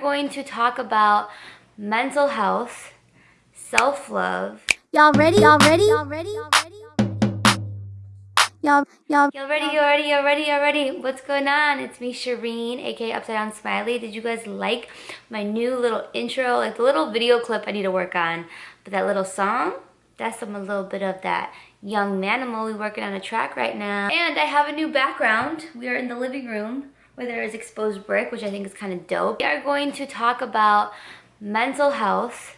going to talk about mental health, self-love. Y'all ready? Y'all ready? Y'all ready? Y'all ready? Y'all, y'all. Y'all ready, y'all ready, y'all ready, y'all ready. What's going on? It's me, Shireen, aka Upside Down Smiley. Did you guys like my new little intro? Like the little video clip I need to work on. But that little song, that's some a little bit of that young manimal. We working on a track right now. And I have a new background. We are in the living room where there is exposed brick, which I think is kind of dope. We are going to talk about mental health,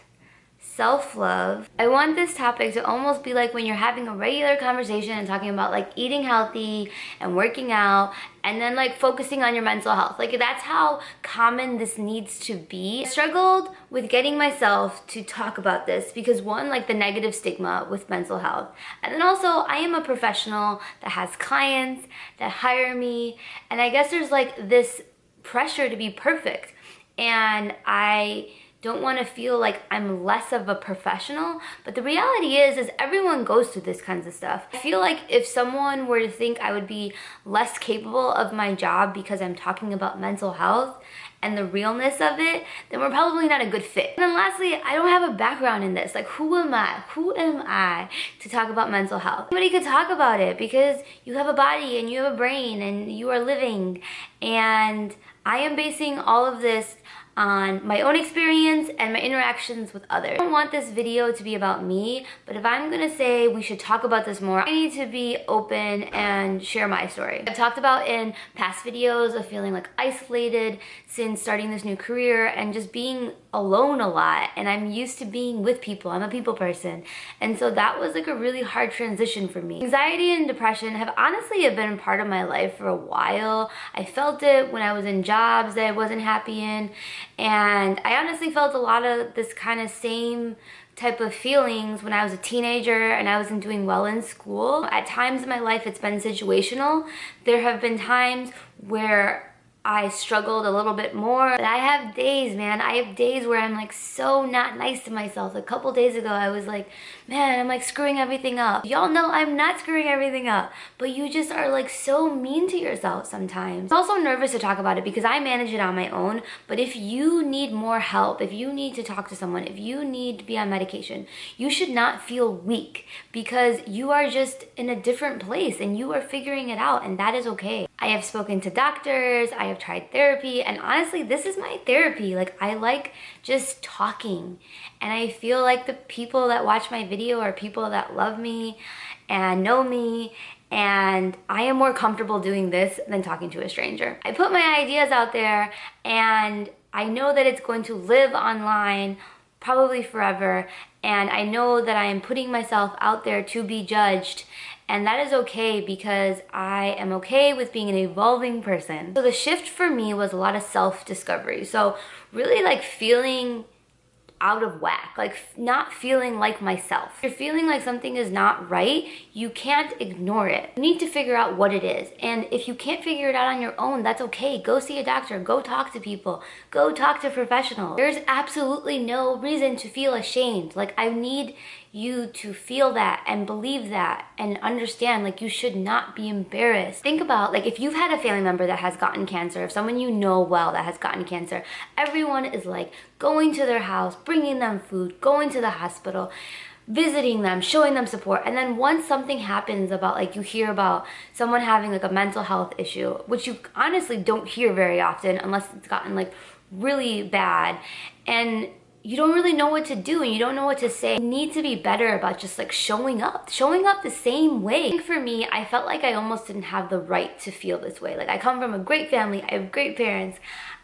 self-love. I want this topic to almost be like when you're having a regular conversation and talking about like eating healthy and working out and then like focusing on your mental health. Like that's how common this needs to be. I struggled with getting myself to talk about this because one, like the negative stigma with mental health. And then also I am a professional that has clients that hire me. And I guess there's like this pressure to be perfect. And I don't want to feel like I'm less of a professional. But the reality is, is everyone goes through this kinds of stuff. I feel like if someone were to think I would be less capable of my job because I'm talking about mental health and the realness of it, then we're probably not a good fit. And then lastly, I don't have a background in this. Like, who am I? Who am I to talk about mental health? Anybody could talk about it because you have a body and you have a brain and you are living. And I am basing all of this on my own experience and my interactions with others. I don't want this video to be about me, but if I'm gonna say we should talk about this more, I need to be open and share my story. I've talked about in past videos of feeling like isolated since starting this new career and just being alone a lot and I'm used to being with people. I'm a people person. And so that was like a really hard transition for me. Anxiety and depression have honestly been part of my life for a while. I felt it when I was in jobs that I wasn't happy in and I honestly felt a lot of this kind of same type of feelings when I was a teenager and I wasn't doing well in school. At times in my life it's been situational. There have been times where I struggled a little bit more. But I have days, man. I have days where I'm like so not nice to myself. A couple days ago, I was like, man, I'm like screwing everything up. Y'all know I'm not screwing everything up, but you just are like so mean to yourself sometimes. I'm also nervous to talk about it because I manage it on my own, but if you need more help, if you need to talk to someone, if you need to be on medication, you should not feel weak because you are just in a different place and you are figuring it out and that is okay. I have spoken to doctors, I have tried therapy, and honestly, this is my therapy. Like, I like just talking. And I feel like the people that watch my video are people that love me and know me and I am more comfortable doing this than talking to a stranger. I put my ideas out there and I know that it's going to live online probably forever and I know that I am putting myself out there to be judged and that is okay because I am okay with being an evolving person. So the shift for me was a lot of self-discovery. So really like feeling out of whack, like not feeling like myself. If you're feeling like something is not right, you can't ignore it. You need to figure out what it is. And if you can't figure it out on your own, that's okay. Go see a doctor, go talk to people, go talk to professionals. There's absolutely no reason to feel ashamed. Like I need you to feel that and believe that and understand like you should not be embarrassed. Think about like if you've had a family member that has gotten cancer, if someone you know well that has gotten cancer, everyone is like going to their house, bringing them food, going to the hospital, visiting them, showing them support. And then once something happens about like you hear about someone having like a mental health issue, which you honestly don't hear very often unless it's gotten like really bad. And you don't really know what to do and you don't know what to say. You need to be better about just like showing up, showing up the same way. for me, I felt like I almost didn't have the right to feel this way. Like I come from a great family, I have great parents,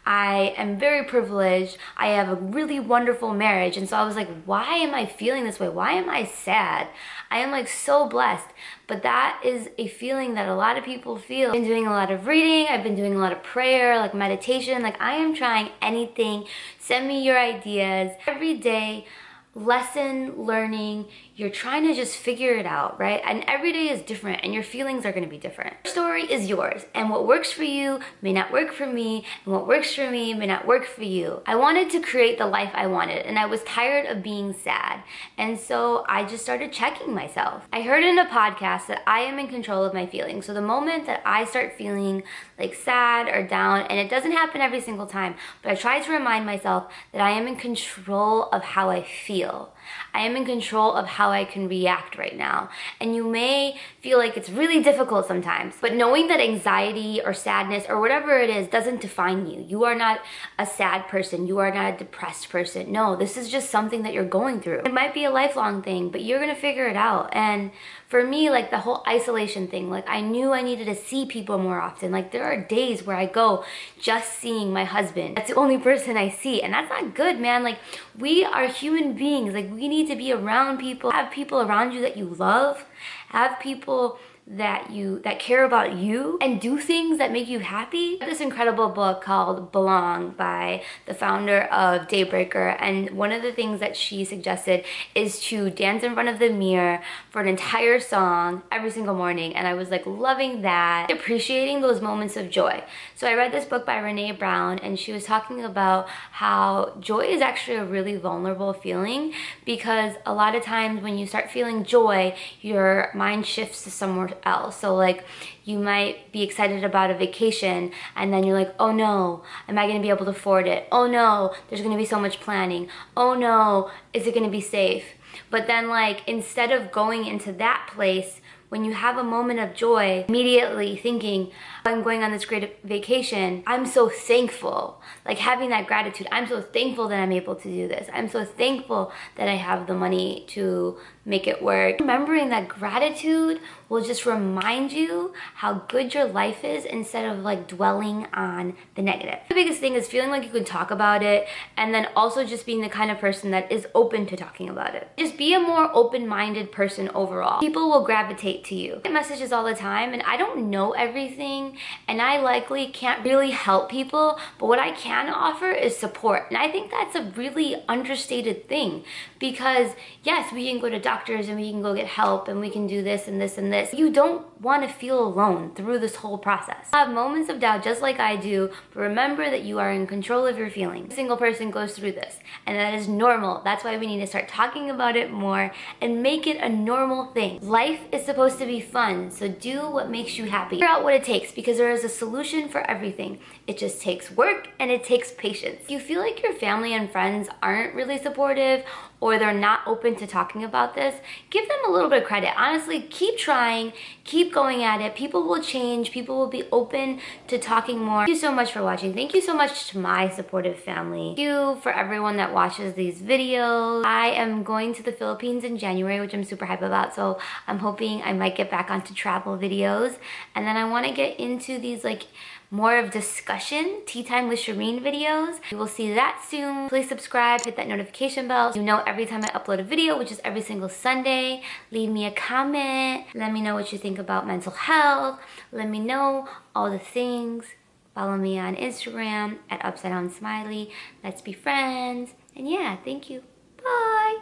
I am very privileged. I have a really wonderful marriage. And so I was like, why am I feeling this way? Why am I sad? I am like so blessed. But that is a feeling that a lot of people feel. I've been doing a lot of reading. I've been doing a lot of prayer, like meditation. Like I am trying anything. Send me your ideas. Every day, lesson learning you're trying to just figure it out, right? And every day is different and your feelings are gonna be different. Your story is yours and what works for you may not work for me and what works for me may not work for you. I wanted to create the life I wanted and I was tired of being sad. And so I just started checking myself. I heard in a podcast that I am in control of my feelings. So the moment that I start feeling like sad or down, and it doesn't happen every single time, but I try to remind myself that I am in control of how I feel. I am in control of how I can react right now. And you may feel like it's really difficult sometimes, but knowing that anxiety or sadness or whatever it is doesn't define you. You are not a sad person. You are not a depressed person. No, this is just something that you're going through. It might be a lifelong thing, but you're gonna figure it out. And for me, like the whole isolation thing, like I knew I needed to see people more often. Like there are days where I go just seeing my husband. That's the only person I see. And that's not good, man. Like we are human beings. Like we need to be around people, have people around you that you love, have people that you that care about you and do things that make you happy. This incredible book called Belong by the founder of Daybreaker and one of the things that she suggested is to dance in front of the mirror for an entire song every single morning and I was like loving that, appreciating those moments of joy. So I read this book by Brené Brown and she was talking about how joy is actually a really vulnerable feeling because a lot of times when you start feeling joy, your mind shifts to somewhere else. So like you might be excited about a vacation and then you're like, oh no, am I gonna be able to afford it? Oh no, there's gonna be so much planning. Oh no, is it gonna be safe? But then like instead of going into that place, when you have a moment of joy, immediately thinking, I'm going on this great vacation, I'm so thankful. Like having that gratitude, I'm so thankful that I'm able to do this. I'm so thankful that I have the money to make it work. Remembering that gratitude will just remind you how good your life is instead of like dwelling on the negative. The biggest thing is feeling like you can talk about it and then also just being the kind of person that is open to talking about it. Just be a more open-minded person overall. People will gravitate to you. I get messages all the time and I don't know everything and I likely can't really help people, but what I can offer is support. And I think that's a really understated thing because yes, we can go to doctors and we can go get help and we can do this and this and this. You don't want to feel alone through this whole process. Have moments of doubt just like I do, but remember that you are in control of your feelings. A single person goes through this and that is normal. That's why we need to start talking about it more and make it a normal thing. Life is supposed to be fun, so do what makes you happy. Figure out what it takes because there is a solution for everything. It just takes work and it takes patience. If you feel like your family and friends aren't really supportive or they're not open to talking about this, give them a little bit of credit. Honestly, keep trying, keep going at it. People will change, people will be open to talking more. Thank you so much for watching. Thank you so much to my supportive family. Thank you for everyone that watches these videos. I am going to the Philippines in January, which I'm super hype about, so I'm hoping I might get back onto travel videos. And then I wanna get into these like more of discussion, Tea Time with Shireen videos. You will see that soon. Please subscribe, hit that notification bell. So You know every time I upload a video, which is every single Sunday. Leave me a comment. Let me know what you think about mental health. Let me know all the things. Follow me on Instagram at Upside Down Smiley. Let's be friends. And yeah, thank you. Bye.